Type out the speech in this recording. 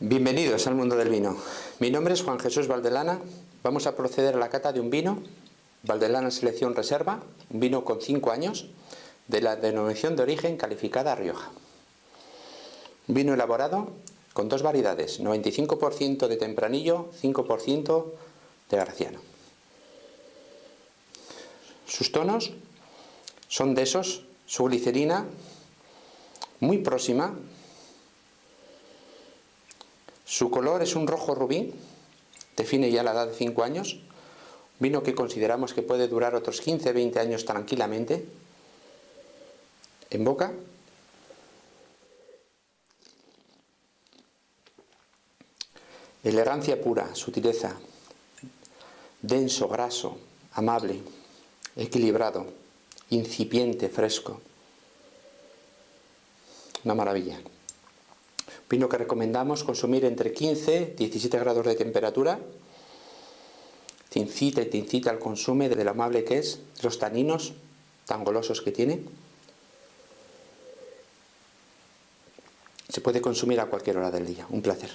Bienvenidos al mundo del vino. Mi nombre es Juan Jesús Valdelana. Vamos a proceder a la cata de un vino, Valdelana Selección Reserva, un vino con 5 años, de la denominación de origen calificada Rioja. Un vino elaborado con dos variedades, 95% de tempranillo, 5% de graciano. Sus tonos son de esos, su glicerina muy próxima, su color es un rojo rubí, define ya la edad de 5 años, vino que consideramos que puede durar otros 15-20 años tranquilamente, en boca. Elegancia pura, sutileza, denso, graso, amable, equilibrado, incipiente, fresco. Una maravilla. Vino que recomendamos consumir entre 15 y 17 grados de temperatura. Te incita y te incita al consumo de lo amable que es, los taninos tan golosos que tiene. Se puede consumir a cualquier hora del día. Un placer.